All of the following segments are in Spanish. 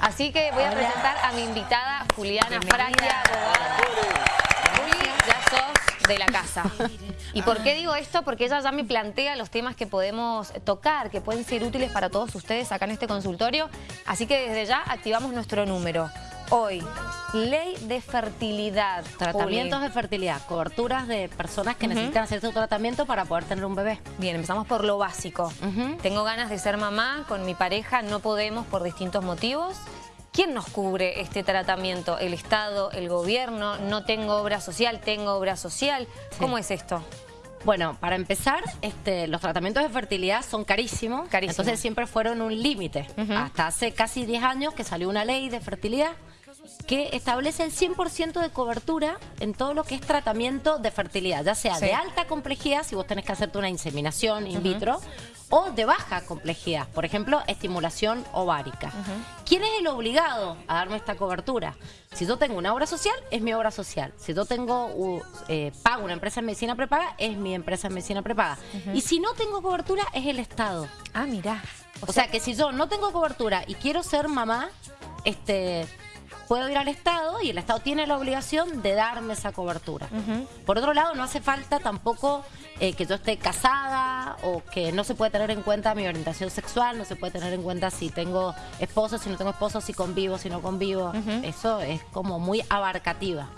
Así que voy a presentar a mi invitada Juliana Francia, abogada. Juli, ya sos de la casa. ¿Y por qué digo esto? Porque ella ya me plantea los temas que podemos tocar, que pueden ser útiles para todos ustedes acá en este consultorio. Así que desde ya activamos nuestro número. Hoy, ley de fertilidad. Tratamientos de fertilidad, coberturas de personas que necesitan hacer su tratamiento para poder tener un bebé. Bien, empezamos por lo básico. Tengo ganas de ser mamá, con mi pareja no podemos por distintos motivos. ¿Quién nos cubre este tratamiento? ¿El Estado? ¿El gobierno? ¿No tengo obra social? ¿Tengo obra social? ¿Cómo es esto? Bueno, para empezar, este, los tratamientos de fertilidad son carísimos. Entonces siempre fueron un límite. Hasta hace casi 10 años que salió una ley de fertilidad que establece el 100% de cobertura en todo lo que es tratamiento de fertilidad, ya sea de alta complejidad, si vos tenés que hacerte una inseminación in vitro, o de baja complejidad, por ejemplo, estimulación ovárica. ¿Quién es el obligado a darme esta cobertura? Si yo tengo una obra social, es mi obra social. Si yo tengo eh, pago una empresa de medicina prepaga, es mi empresa de medicina prepaga. Y si no tengo cobertura, es el Estado. Ah, mira. O, sea, sea que si yo no tengo cobertura y quiero ser mamá, este puedo ir al Estado y el Estado tiene la obligación de darme esa cobertura. Por otro lado, no hace falta tampoco eh, que yo esté casada o que no se puede tener en cuenta mi orientación sexual, no se puede tener en cuenta si tengo esposo, si no tengo esposo, si convivo, si no convivo. Eso es como muy abarcativa.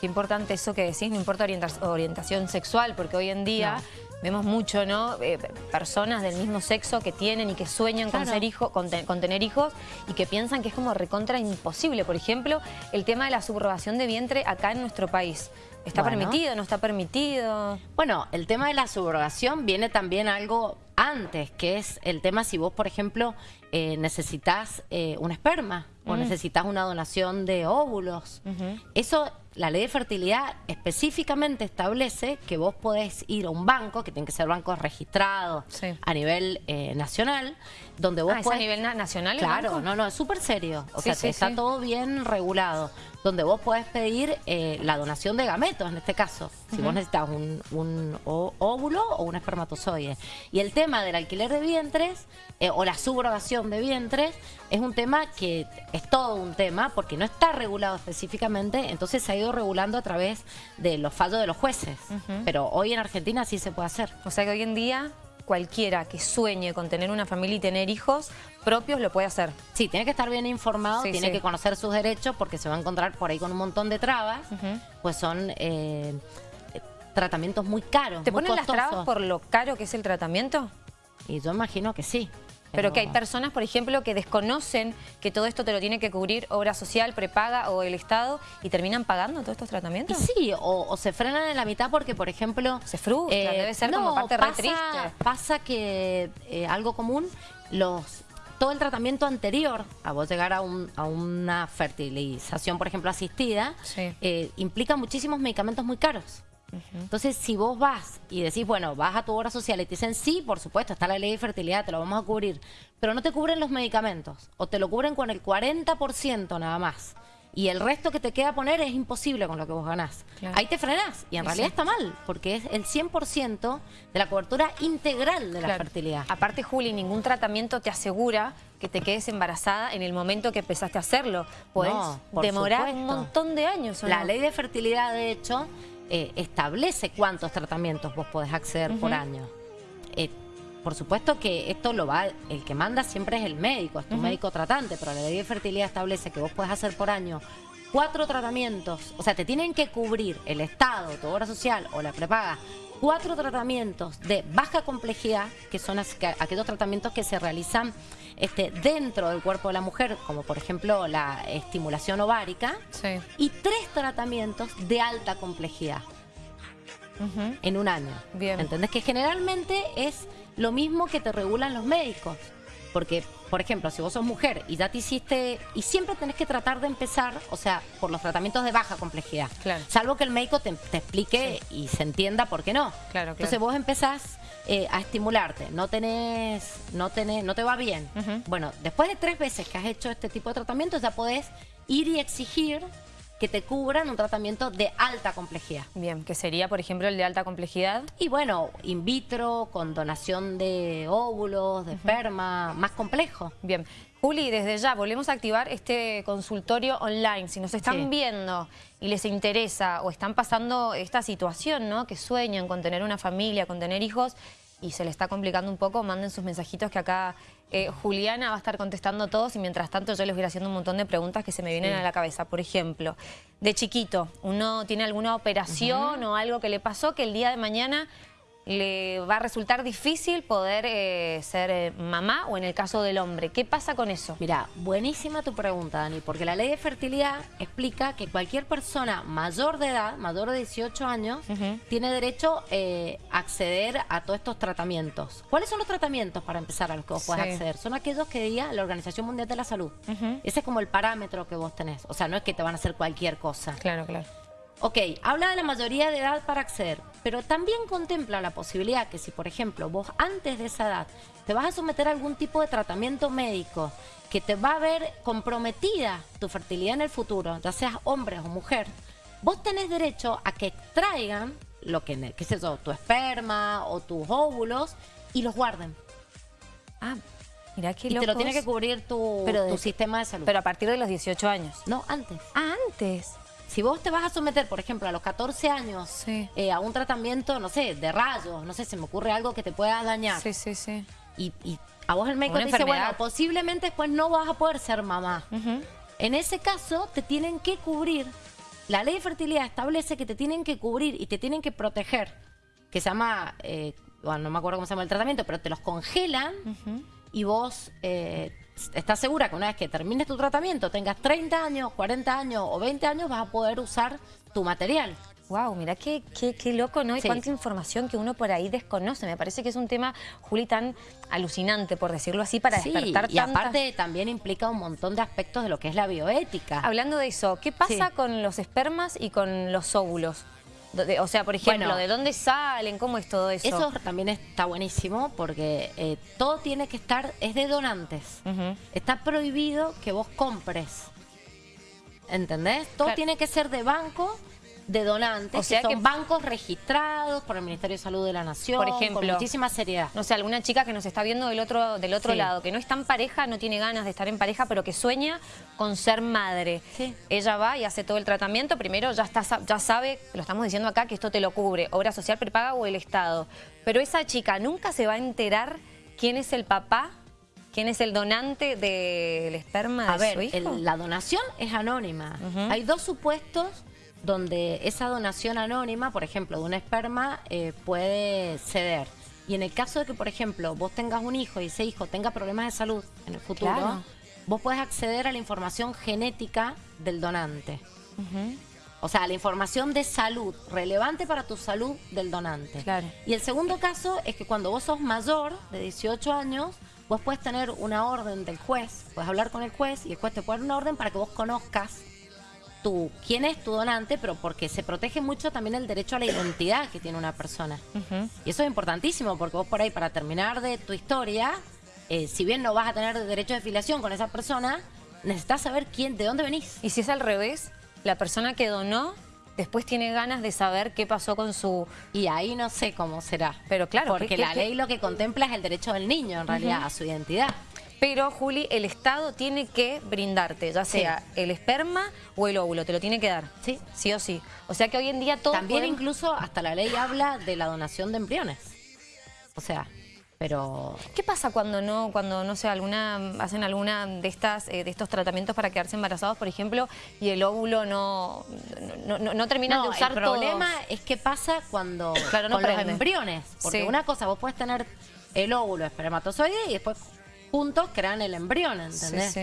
Qué importante eso que decís, no importa orientación sexual, porque hoy en día... Vemos mucho, ¿no? Eh, personas del mismo sexo que tienen y que sueñan con, ser hijo, con, tener hijos y que piensan que es como recontra imposible. Por ejemplo, el tema de la subrogación de vientre acá en nuestro país. ¿Está permitido? ¿No está permitido? Bueno, el tema de la subrogación viene también algo antes, que es el tema si vos, por ejemplo, eh, necesitas eh, un esperma o mm. necesitas una donación de óvulos. Eso la ley de fertilidad específicamente establece que vos podés ir a un banco, que tiene que ser bancos registrados a nivel eh, nacional, donde vos ah, podés... a nivel nacional Claro, no, no, es súper serio. O sea, está todo bien regulado. Donde vos podés pedir la donación de gametos, en este caso. Si vos necesitas un, óvulo o un espermatozoide. Y el tema del alquiler de vientres, o la subrogación de vientres, es un tema que es todo un tema, porque no está regulado específicamente, entonces hay regulando a través de los fallos de los jueces. Pero hoy en Argentina sí se puede hacer. O sea que hoy en día cualquiera que sueñe con tener una familia y tener hijos propios lo puede hacer. Sí, tiene que estar bien informado, tiene que conocer sus derechos porque se va a encontrar por ahí con un montón de trabas. Pues son... Eh, tratamientos muy caros, ¿Te ponen las trabas por lo caro que es el tratamiento? Y yo imagino que sí. Pero que hay personas, por ejemplo, que desconocen que todo esto te lo tiene que cubrir obra social, prepaga o el Estado y terminan pagando todos estos tratamientos. sí, o, se frenan en la mitad porque, por ejemplo... Se frustra, eh, debe ser como parte pasa, triste. Pasa que eh, algo común, los todo el tratamiento anterior a vos llegar a, una fertilización, por ejemplo, asistida, eh, implica muchísimos medicamentos muy caros. Entonces, si vos vas y decís, bueno, vas a tu obra social y te dicen, sí, por supuesto, está la ley de fertilidad, te lo vamos a cubrir, pero no te cubren los medicamentos o te lo cubren con el 40% nada más y el resto que te queda poner es imposible con lo que vos ganás. Ahí te frenás y en realidad está mal, porque es el 100% de la cobertura integral de la fertilidad. Aparte, Juli, ningún tratamiento te asegura que te quedes embarazada en el momento que empezaste a hacerlo. Puedes demorar un montón de años. La ley de fertilidad, de hecho, eh, establece cuántos tratamientos vos podés acceder por año. Eh, por supuesto que esto lo va, el que manda siempre es el médico, es tu médico tratante, pero la ley de fertilidad establece que vos podés hacer por año cuatro tratamientos, o sea, te tienen que cubrir el Estado, tu obra social o la prepaga, cuatro tratamientos de baja complejidad, que son aquellos tratamientos que se realizan este, dentro del cuerpo de la mujer, como por ejemplo la estimulación ovárica, y tres tratamientos de alta complejidad en un año. Bien. ¿Entendés? Que generalmente es lo mismo que te regulan los médicos. Porque, por ejemplo, si vos sos mujer y ya te hiciste... Y siempre tenés que tratar de empezar, o sea, por los tratamientos de baja complejidad. Claro. Salvo que el médico te, explique y se entienda por qué no. Claro, Entonces vos empezás eh, a estimularte, no tenés, no tenés, no te va bien. Bueno, después de tres veces que has hecho este tipo de tratamientos, ya podés ir y exigir que te cubran un tratamiento de alta complejidad. Bien, que sería, por ejemplo, el de alta complejidad. Y bueno, in vitro, con donación de óvulos, de esperma, más complejo. Bien. Juli, desde ya volvemos a activar este consultorio online. Si nos están viendo y les interesa o están pasando esta situación, ¿no? Que sueñan con tener una familia, con tener hijos y se les está complicando un poco, manden sus mensajitos que acá eh, Juliana va a estar contestando todos y mientras tanto yo les voy haciendo un montón de preguntas que se me vienen a la cabeza. Por ejemplo, de chiquito, uno tiene alguna operación o algo que le pasó que el día de mañana le va a resultar difícil poder eh, ser eh, mamá o en el caso del hombre. ¿Qué pasa con eso? Mira, buenísima tu pregunta, Dani, porque la ley de fertilidad explica que cualquier persona mayor de edad, mayor de 18 años, tiene derecho eh, a acceder a todos estos tratamientos. ¿Cuáles son los tratamientos para empezar a los que vos puedes acceder? Son aquellos que diga la Organización Mundial de la Salud. Ese es como el parámetro que vos tenés. O sea, no es que te van a hacer cualquier cosa. Claro, claro. Ok, habla de la mayoría de edad para acceder, pero también contempla la posibilidad que si, por ejemplo, vos antes de esa edad te vas a someter a algún tipo de tratamiento médico que te va a ver comprometida tu fertilidad en el futuro, ya seas hombre o mujer, vos tenés derecho a que extraigan lo que, qué sé yo, tu esperma o tus óvulos y los guarden. Ah, mira qué Y te lo tiene que cubrir tu, tu sistema de salud. Pero a partir de los 18 años. No, antes. Ah, antes. Si vos te vas a someter, por ejemplo, a los 14 años eh, a un tratamiento, no sé, de rayos, no sé, se me ocurre algo que te pueda dañar. Sí, sí, sí. Y, a vos el médico te dice, bueno, posiblemente después no vas a poder ser mamá. En ese caso, te tienen que cubrir. La ley de fertilidad establece que te tienen que cubrir y te tienen que proteger. Que se llama, eh, bueno, no me acuerdo cómo se llama el tratamiento, pero te los congelan y vos eh, estás segura que una vez que termines tu tratamiento, tengas 30 años, 40 años o 20 años, vas a poder usar tu material. Wow, mira qué, qué, loco, ¿no? Y cuánta información que uno por ahí desconoce. Me parece que es un tema, Juli, tan alucinante, por decirlo así, para despertar y aparte también implica un montón de aspectos de lo que es la bioética. Hablando de eso, ¿qué pasa con los espermas y con los óvulos? O sea, por ejemplo, ¿de dónde salen? ¿Cómo es todo eso? Eso también está buenísimo porque eh, todo tiene que estar, es de donantes. Está prohibido que vos compres. ¿Entendés? Todo tiene que ser de banco de donantes, o sea que son bancos registrados por el Ministerio de Salud de la Nación, por ejemplo, con muchísima seriedad. No sé, alguna chica que nos está viendo del otro, del otro lado, que no está en pareja, no tiene ganas de estar en pareja, pero que sueña con ser madre. Ella va y hace todo el tratamiento, primero ya, está, ya sabe, lo estamos diciendo acá, que esto te lo cubre, obra social prepaga o el Estado. Pero esa chica nunca se va a enterar quién es el papá ¿Quién es el donante del esperma de su hijo? la donación es anónima. Hay dos supuestos donde esa donación anónima, por ejemplo, de un esperma, eh, puede ceder. Y en el caso de que, por ejemplo, vos tengas un hijo y ese hijo tenga problemas de salud en el futuro, vos puedes acceder a la información genética del donante. O sea, la información de salud, relevante para tu salud del donante. Y el segundo caso es que cuando vos sos mayor, de 18 años, vos puedes tener una orden del juez, puedes hablar con el juez y el juez te puede dar una orden para que vos conozcas tú, quién es tu donante, pero porque se protege mucho también el derecho a la identidad que tiene una persona. Y eso es importantísimo, porque vos por ahí, para terminar de tu historia, eh, si bien no vas a tener derecho de filiación con esa persona, necesitas saber quién, de dónde venís. Y si es al revés, la persona que donó después tiene ganas de saber qué pasó con su... Y ahí no sé cómo será. Pero claro. Porque la ley lo que contempla es el derecho del niño, en realidad, a su identidad. Pero, Juli, el Estado tiene que brindarte, ya sea el esperma o el óvulo, te lo tiene que dar. Sí. Sí o sí. O sea que hoy en día todo... También incluso hasta la ley habla de la donación de embriones. O sea, pero... ¿Qué pasa cuando no, cuando no sé, alguna, hacen alguna de estas, eh, de estos tratamientos para quedarse embarazados, por ejemplo, y el óvulo no, no, no, terminan de usar el problema es que pasa cuando claro, no con los embriones. Porque una cosa, vos puedes tener el óvulo espermatozoide y después juntos crean el embrión, ¿entendés?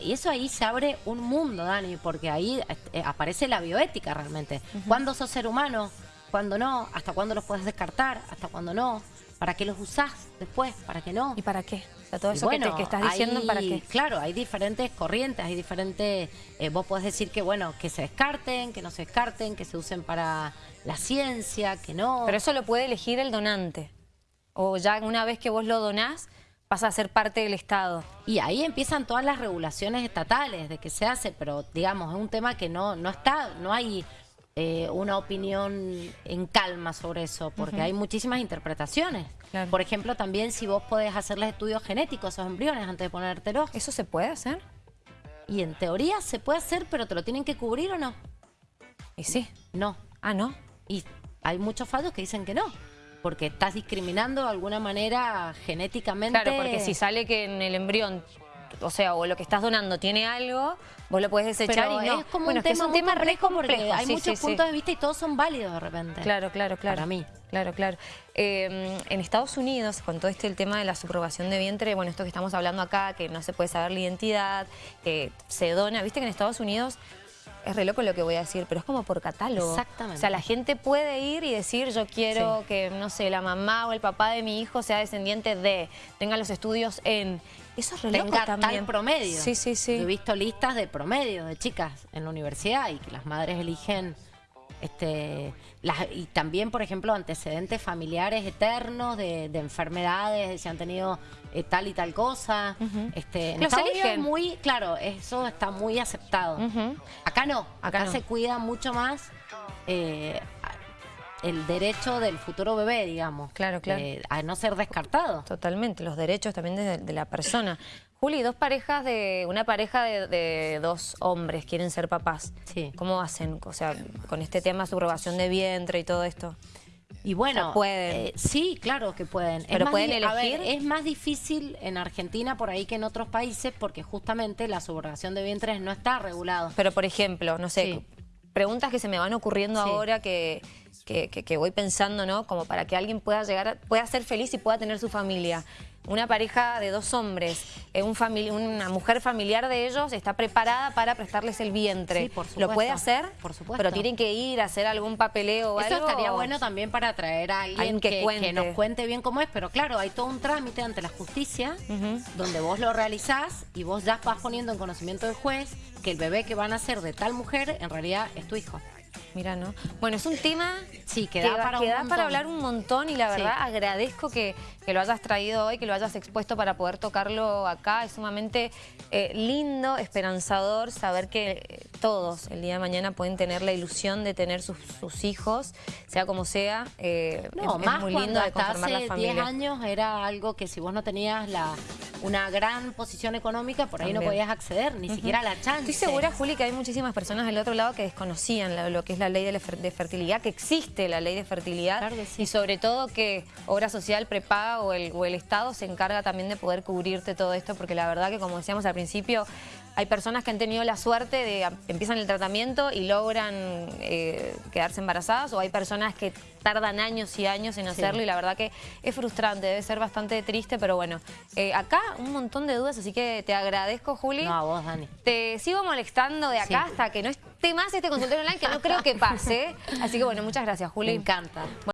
Y eso ahí se abre un mundo, Dani, porque ahí eh, aparece la bioética realmente. ¿Cuándo sos ser humano? ¿Cuándo no? ¿Hasta cuándo los puedes descartar? ¿Hasta cuándo no? ¿Para qué los usás después? ¿Para qué no? ¿Y para qué? O sea, todo eso que, estás diciendo, ¿para qué? Claro, hay diferentes corrientes, hay diferentes... Eh, vos podés decir que, bueno, que se descarten, que no se descarten, que se usen para la ciencia, que no. Pero eso lo puede elegir el donante. O ya una vez que vos lo donás, pasa a ser parte del Estado. Y ahí empiezan todas las regulaciones estatales de que se hace, pero digamos, es un tema que no, no está, no hay eh, una opinión en calma sobre eso, porque hay muchísimas interpretaciones. Por ejemplo, también si vos podés hacerles estudios genéticos a esos embriones antes de ponértelos. ¿Eso se puede hacer? Y en teoría se puede hacer, pero ¿te lo tienen que cubrir o no? Y sí. No. Ah, ¿no? Y hay muchos fallos que dicen que no porque estás discriminando de alguna manera genéticamente. Claro, porque si sale que en el embrión, o sea, o lo que estás donando tiene algo, vos lo puedes desechar y no. Es como un, tema es un tema re porque hay muchos puntos de vista y todos son válidos de repente. Claro, claro, claro. Para mí. Claro, claro. Eh, en Estados Unidos, con todo este el tema de la subrogación de vientre, bueno, esto que estamos hablando acá, que no se puede saber la identidad, que se dona, viste que en Estados Unidos es re loco lo que voy a decir, pero es como por catálogo. Exactamente. O sea, la gente puede ir y decir, yo quiero que, no sé, la mamá o el papá de mi hijo sea descendiente de, tenga los estudios en... Eso es re loco también. promedio. Sí, sí, sí. he visto listas de promedio de chicas en la universidad y que las madres eligen este, y también, por ejemplo, antecedentes familiares eternos de, enfermedades, de si han tenido eh, tal y tal cosa. este, en Estados muy, claro, eso está muy aceptado. Acá no, acá, se cuida mucho más eh, el derecho del futuro bebé, digamos. Claro, claro. Eh, a no ser descartado. Totalmente, los derechos también de la persona. Juli, dos parejas de, una pareja de, dos hombres quieren ser papás. Sí. ¿Cómo hacen? O sea, con este tema de subrogación de vientre y todo esto. Y bueno, pueden. Eh, sí, claro que pueden. Pero pueden elegir. es más difícil en Argentina por ahí que en otros países porque justamente la subrogación de vientres no está regulado. Pero por ejemplo, no sé, preguntas que se me van ocurriendo ahora que, que, voy pensando, ¿no? Como para que alguien pueda llegar, pueda ser feliz y pueda tener su familia una pareja de dos hombres, eh, un una mujer familiar de ellos está preparada para prestarles el vientre. por ¿Lo puede hacer? Por supuesto. Pero tienen que ir a hacer algún papeleo o Eso algo. estaría bueno también para traer a alguien, que, nos cuente bien cómo es. Pero claro, hay todo un trámite ante la justicia donde vos lo realizás y vos ya vas poniendo en conocimiento del juez que el bebé que van a ser de tal mujer en realidad es tu hijo. Mira, ¿no? Bueno, es un tema sí, que, da, para, hablar un montón y la verdad agradezco que, lo hayas traído hoy, que lo hayas expuesto para poder tocarlo acá. Es sumamente eh, lindo, esperanzador saber que todos el día de mañana pueden tener la ilusión de tener sus, hijos, sea como sea. Eh, no, más muy lindo de conformar hace la familia. 10 años era algo que si vos no tenías la una gran posición económica, por ahí no podías acceder, ni siquiera a la chance. Estoy segura, Juli, que hay muchísimas personas del otro lado que desconocían lo, que es la ley de, fertilidad, que existe la ley de fertilidad y sobre todo que Obra Social prepaga o el, o el Estado se encarga también de poder cubrirte todo esto, porque la verdad que como decíamos al principio, hay personas que han tenido la suerte de empiezan el tratamiento y logran eh, quedarse embarazadas o hay personas que tardan años y años en hacerlo y la verdad que es frustrante, debe ser bastante triste, pero bueno, eh, acá un montón de dudas, así que te agradezco, Juli. No, a vos, Dani. Te sigo molestando de acá hasta que no esté más este consultorio online, que no creo que pase. Así que bueno, muchas gracias, Juli. Me encanta.